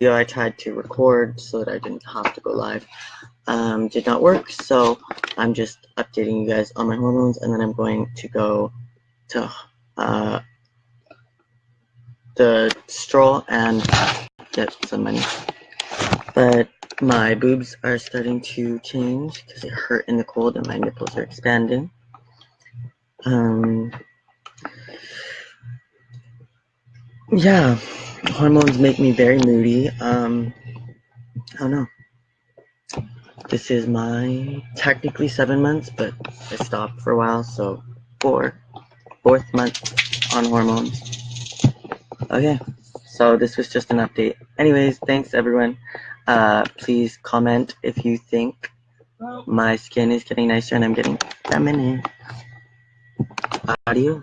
I tried to record so that I didn't have to go live um, did not work. So I'm just updating you guys on my hormones and then I'm going to go to uh, the stroll and get some money. But my boobs are starting to change because they hurt in the cold and my nipples are expanding. Um, yeah, hormones make me very moody. Um, I don't know. This is my technically seven months, but I stopped for a while, so four, fourth month on hormones. Okay, so this was just an update. Anyways, thanks everyone. Uh, please comment if you think my skin is getting nicer and I'm getting feminine. Adios.